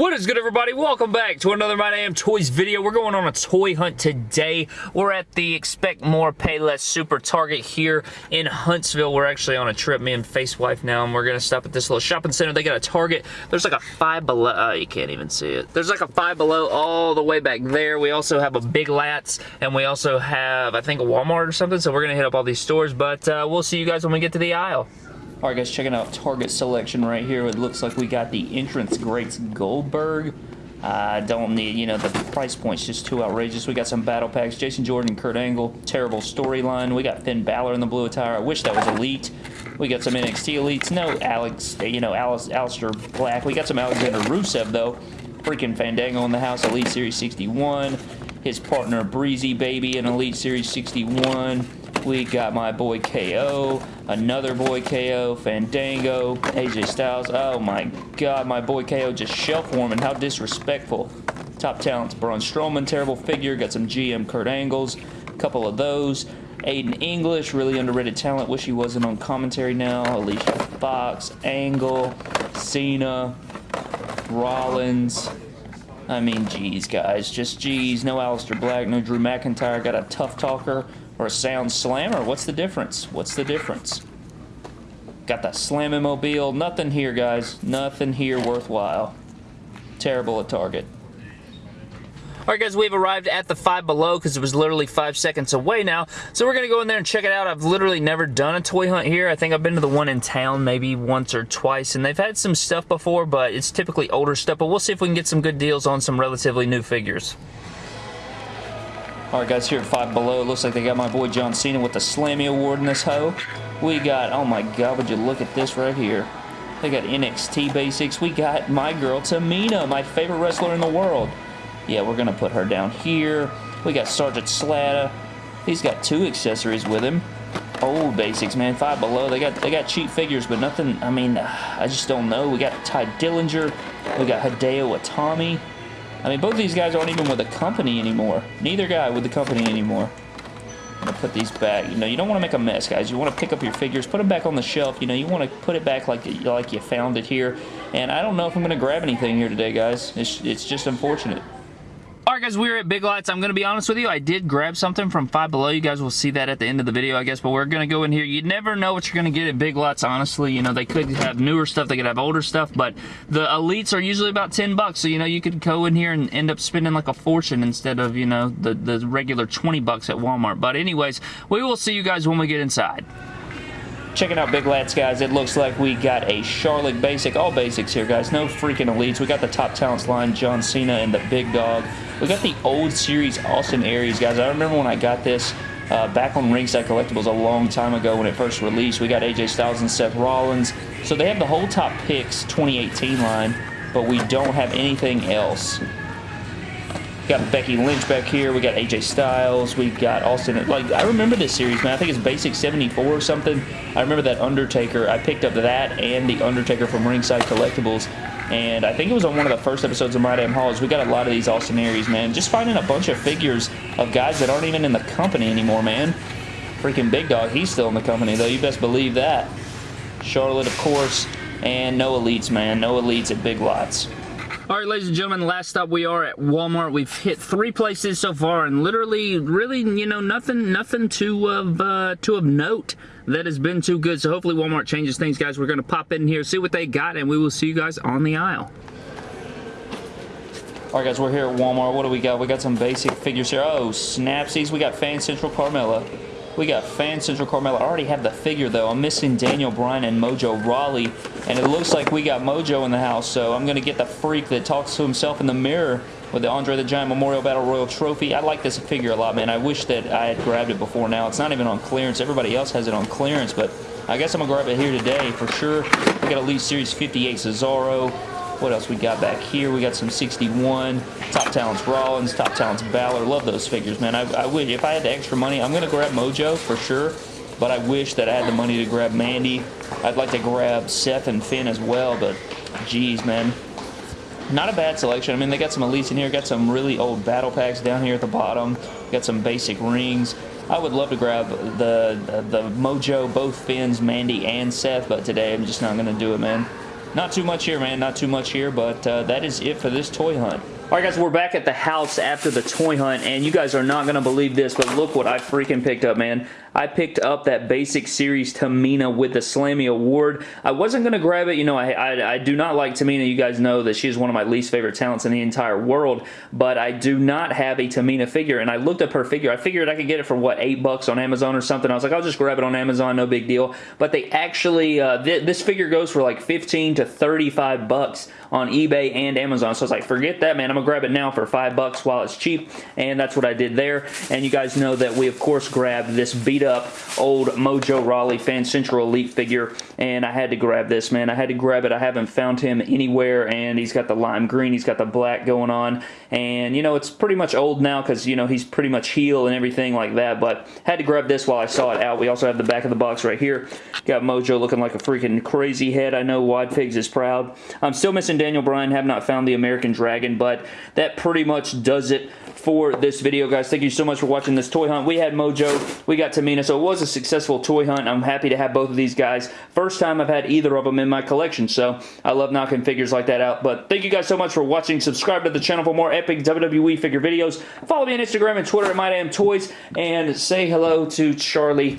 What is good everybody? Welcome back to another My Damn Toys video. We're going on a toy hunt today. We're at the Expect More Pay Less Super Target here in Huntsville. We're actually on a trip, me and Face Wife now, and we're to stop at this little shopping center. They got a Target. There's like a Five Below. Oh, you can't even see it. There's like a Five Below all the way back there. We also have a Big Lots, and we also have, I think, a Walmart or something, so we're to hit up all these stores, but uh, we'll see you guys when we get to the aisle. Alright guys, checking out Target selection right here. It looks like we got the Entrance Greats Goldberg. I don't need, you know, the price point's just too outrageous. We got some battle packs. Jason Jordan, Kurt Angle, terrible storyline. We got Finn Balor in the blue attire. I wish that was Elite. We got some NXT Elites. No Alex, you know, Alice, Aleister Black. We got some Alexander Rusev, though. Freaking Fandango in the house, Elite Series 61. His partner, Breezy Baby in Elite Series 61. We got my boy KO, another boy KO, Fandango, AJ Styles. Oh my god, my boy KO just shelf warming. How disrespectful. Top talents, Braun Strowman, terrible figure. Got some GM Kurt Angles, a couple of those. Aiden English, really underrated talent. Wish he wasn't on commentary now. Alicia Fox, Angle, Cena, Rollins. I mean, geez, guys. Just geez. No Aleister Black, no Drew McIntyre. Got a tough talker or a sound slammer. What's the difference? What's the difference? Got that slamming mobile. Nothing here, guys. Nothing here worthwhile. Terrible at Target. Alright guys, we've arrived at the Five Below because it was literally five seconds away now. So we're going to go in there and check it out. I've literally never done a toy hunt here. I think I've been to the one in town maybe once or twice. And they've had some stuff before, but it's typically older stuff. But we'll see if we can get some good deals on some relatively new figures. Alright guys, here at Five Below, looks like they got my boy John Cena with the Slammy Award in this hoe. We got, oh my god, would you look at this right here. They got NXT basics. We got my girl Tamina, my favorite wrestler in the world. Yeah, we're going to put her down here. We got Sergeant Slaughter. He's got two accessories with him. Old basics, man. Five Below. They got they got cheap figures, but nothing, I mean, I just don't know. We got Tye Dillinger. We got Hideo Itami. I mean, both these guys aren't even with the company anymore. Neither guy with the company anymore. I'm going to put these back. You know, you don't want to make a mess, guys. You want to pick up your figures, put them back on the shelf. You know, you want to put it back like, like you found it here. And I don't know if I'm going to grab anything here today, guys. It's, it's just unfortunate. Guys, we're at Big Lots. I'm going to be honest with you, I did grab something from Five Below. You guys will see that at the end of the video, I guess, but we're going to go in here. You never know what you're going to get at Big Lots, honestly. You know, they could have newer stuff, they could have older stuff, but the Elites are usually about 10 bucks, so, you know, you could go in here and end up spending like a fortune instead of, you know, the, the regular 20 bucks at Walmart. But anyways, we will see you guys when we get inside. Checking out Big Lots, guys. It looks like we got a Charlotte Basic. All basics here, guys. No freaking elites. We got the top talents line, John Cena and the Big Dog. We got the old series Austin Aries, guys. I remember when I got this uh, back on Ringside Collectibles a long time ago when it first released. We got AJ Styles and Seth Rollins. So they have the whole top picks 2018 line, but we don't have anything else got Becky Lynch back here. We got AJ Styles. We got Austin. Like, I remember this series, man. I think it's Basic 74 or something. I remember that Undertaker. I picked up that and the Undertaker from Ringside Collectibles. And I think it was on one of the first episodes of My Damn Hauls. We got a lot of these Austin Aries, man. Just finding a bunch of figures of guys that aren't even in the company anymore, man. Freaking Big Dog, he's still in the company, though. You best believe that. Charlotte, of course. And no elites, man. No elites at Big Lots. Alright, ladies and gentlemen, last stop we are at Walmart. We've hit three places so far, and literally, really, you know, nothing nothing to of, uh, to of note that has been too good. So hopefully Walmart changes things, guys. We're to pop in here, see what they got, and we will see you guys on the aisle. Alright guys, we're here at Walmart. What do we got? We got some basic figures here. Oh, Snapsies. We got Fan Central Carmella. We got Fan Central Carmella. I already have the figure, though. I'm missing Daniel Bryan and Mojo Rawley, and it looks like we got Mojo in the house, so I'm going to get the freak that talks to himself in the mirror with the Andre the Giant Memorial Battle Royal Trophy. I like this figure a lot, man. I wish that I had grabbed it before now. It's not even on clearance. Everybody else has it on clearance, but I guess I'm going to grab it here today for sure. We got Elite Series 58 Cesaro. What else we got back here? We got some 61. Top Talents Rollins, Top Talents Balor. Love those figures, man. I, I wish, if I had the extra money, I'm going to grab Mojo for sure. But I wish that I had the money to grab Mandy. I'd like to grab Seth and Finn as well, but geez, man. Not a bad selection. I mean, they got some elites in here. Got some really old battle packs down here at the bottom. Got some basic rings. I would love to grab the, the, the Mojo, both Finns, Mandy, and Seth, but today I'm just not going to do it, man. Not too much here, man. Not too much here, but uh, that is it for this toy hunt. Alright guys, we're back at the house after the toy hunt, and you guys are not going to believe this, but look what I freaking picked up, man. I picked up that Basic Series Tamina with the Slammy Award. I wasn't going to grab it. You know, I, I, I, do not like Tamina. You guys know that she is one of my least favorite talents in the entire world, but I do not have a Tamina figure, and I looked up her figure. I figured I could get it for, what, 8 bucks on Amazon or something. I was like, I'll just grab it on Amazon, no big deal. But they actually, uh, th this figure goes for like 15 to 35 bucks on eBay and Amazon. So I was like, forget that, man. I'm going to grab it now for 5 bucks while it's cheap, and that's what I did there. And you guys know that we, of course, grabbed this beat beat up old Mojo Rawley Fan Central Elite figure, and I had to grab this, man. I had to grab it. I haven't found him anywhere, and he's got the lime green, he's got the black going on, and, you know, it's pretty much old now because, you know, he's pretty much heel and everything like that, but had to grab this while I saw it out. We also have the back of the box right here. Got Mojo looking like a freaking crazy head. I know Wide Figs is proud. I'm still missing Daniel Bryan, have not found the American Dragon, but that pretty much does it for this video, guys. Thank you so much for watching this toy hunt. We had Mojo, we got Tamina, so it was a successful toy hunt. I'm happy to have both of these guys. First time I've had either of them in my collection, so I love knocking figures like that out. But thank you guys so much for watching. Subscribe to the channel for more epic WWE figure videos. Follow me on Instagram and Twitter at MyDamnToys, and say hello to Charlie